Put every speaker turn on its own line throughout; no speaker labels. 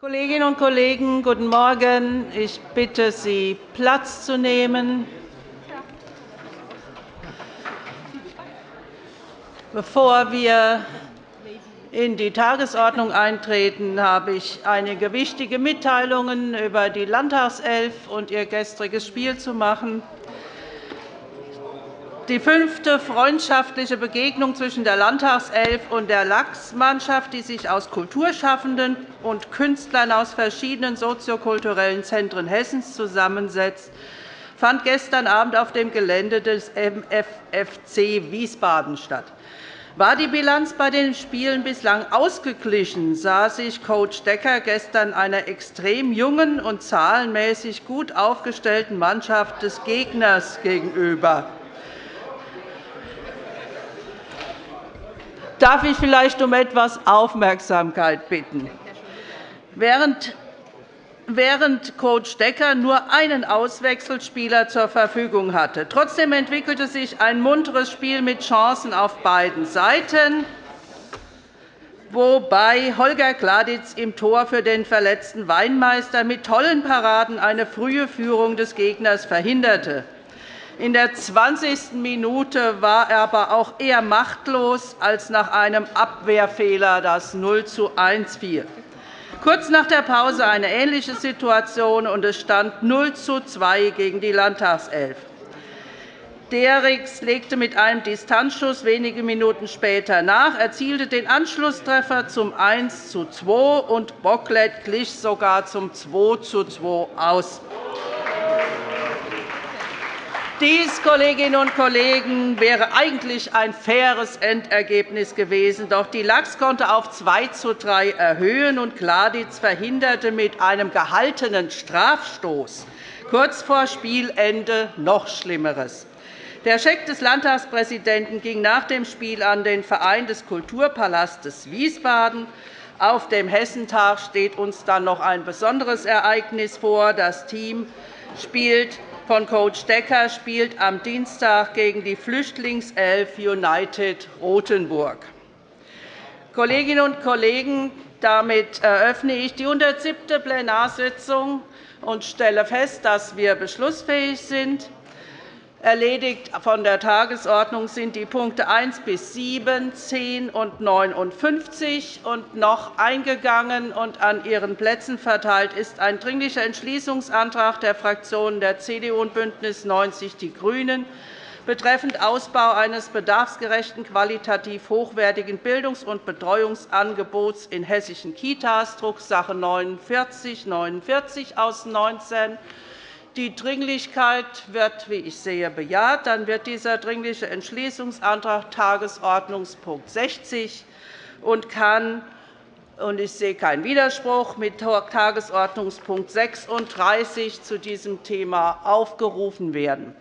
Kolleginnen und Kollegen, guten Morgen. Ich bitte Sie, Platz zu nehmen. Bevor wir in die Tagesordnung eintreten, habe ich einige wichtige Mitteilungen über die Landtagself und ihr gestriges Spiel zu machen. Die fünfte freundschaftliche Begegnung zwischen der Landtagself und der Lachs-Mannschaft, die sich aus Kulturschaffenden und Künstlern aus verschiedenen soziokulturellen Zentren Hessens zusammensetzt, fand gestern Abend auf dem Gelände des MFFC Wiesbaden statt. War die Bilanz bei den Spielen bislang ausgeglichen, sah sich Coach Decker gestern einer extrem jungen und zahlenmäßig gut aufgestellten Mannschaft des Gegners gegenüber. Darf ich vielleicht um etwas Aufmerksamkeit bitten? Während Coach Decker nur einen Auswechselspieler zur Verfügung hatte. Trotzdem entwickelte sich ein munteres Spiel mit Chancen auf beiden Seiten, wobei Holger Gladitz im Tor für den verletzten Weinmeister mit tollen Paraden eine frühe Führung des Gegners verhinderte. In der 20. Minute war er aber auch eher machtlos, als nach einem Abwehrfehler das 0 zu 1 fiel. Kurz nach der Pause eine ähnliche Situation, und es stand 0 zu 2 gegen die Landtagself. Derix legte mit einem Distanzschuss wenige Minuten später nach, erzielte den Anschlusstreffer zum 1 zu 2 und Bocklet glich sogar zum 2 zu 2 aus. Dies, Kolleginnen und Kollegen, wäre eigentlich ein faires Endergebnis gewesen. Doch die Lachs konnte auf 2 zu 3 erhöhen, und Gladitz verhinderte mit einem gehaltenen Strafstoß kurz vor Spielende noch Schlimmeres. Der Scheck des Landtagspräsidenten ging nach dem Spiel an den Verein des Kulturpalastes Wiesbaden. Auf dem Hessentag steht uns dann noch ein besonderes Ereignis vor. Das Team spielt von Coach Decker spielt am Dienstag gegen die Flüchtlingself United Rothenburg. Kolleginnen und Kollegen, damit eröffne ich die 107. Plenarsitzung und stelle fest, dass wir beschlussfähig sind. Erledigt von der Tagesordnung sind die Punkte 1 bis 7, 10 und 59 und noch eingegangen und an Ihren Plätzen verteilt ist ein Dringlicher Entschließungsantrag der Fraktionen der CDU und BÜNDNIS 90 die GRÜNEN betreffend Ausbau eines bedarfsgerechten, qualitativ hochwertigen Bildungs- und Betreuungsangebots in hessischen Kitas, Drucksache 19 49 aus 19 die Dringlichkeit wird, wie ich sehe, bejaht. Dann wird dieser Dringliche Entschließungsantrag Tagesordnungspunkt 60 und kann und ich sehe keinen Widerspruch mit Tagesordnungspunkt 36 zu diesem Thema aufgerufen werden.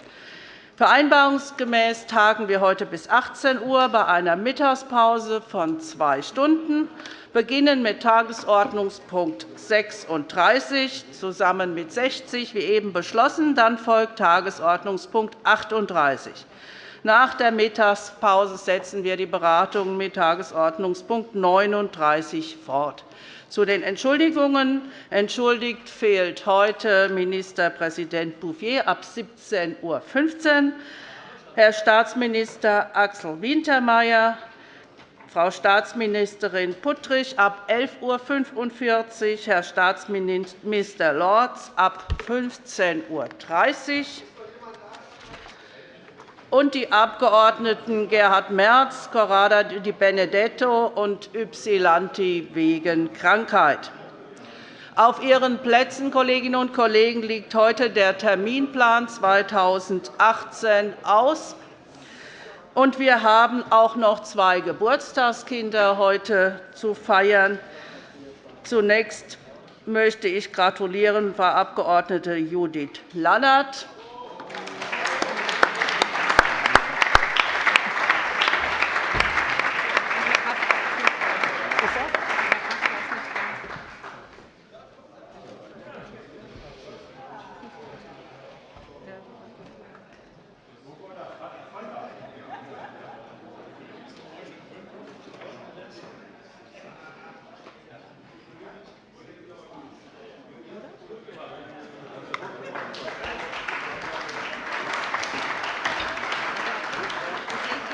Vereinbarungsgemäß tagen wir heute bis 18 Uhr bei einer Mittagspause von zwei Stunden beginnen mit Tagesordnungspunkt 36 zusammen mit 60, wie eben beschlossen. Dann folgt Tagesordnungspunkt 38. Nach der Mittagspause setzen wir die Beratungen mit Tagesordnungspunkt 39 fort. Zu den Entschuldigungen. Entschuldigt fehlt heute Ministerpräsident Bouffier ab 17.15 Uhr, Herr Staatsminister Axel Wintermeyer, Frau Staatsministerin Puttrich ab 11.45 Uhr, Herr Staatsminister Lorz ab 15.30 Uhr und die Abgeordneten Gerhard Merz, Corrada Di Benedetto und Ypsilanti wegen Krankheit. Auf Ihren Plätzen, Kolleginnen und Kollegen, liegt heute der Terminplan 2018 aus. Und wir haben auch noch zwei Geburtstagskinder heute zu feiern. Zunächst möchte ich gratulieren Frau Abg. Judith Lannert.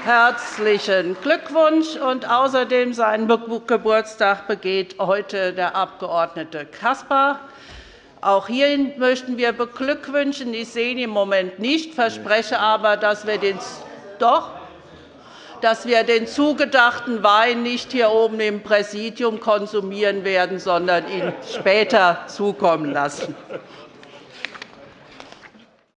Herzlichen Glückwunsch! Und außerdem seinen Geburtstag begeht heute der Abg. Caspar. Auch hierhin möchten wir beglückwünschen. Ich sehe ihn im Moment nicht, verspreche aber, dass wir den doch, dass wir den zugedachten Wein nicht hier oben im Präsidium konsumieren werden, sondern ihn später zukommen lassen.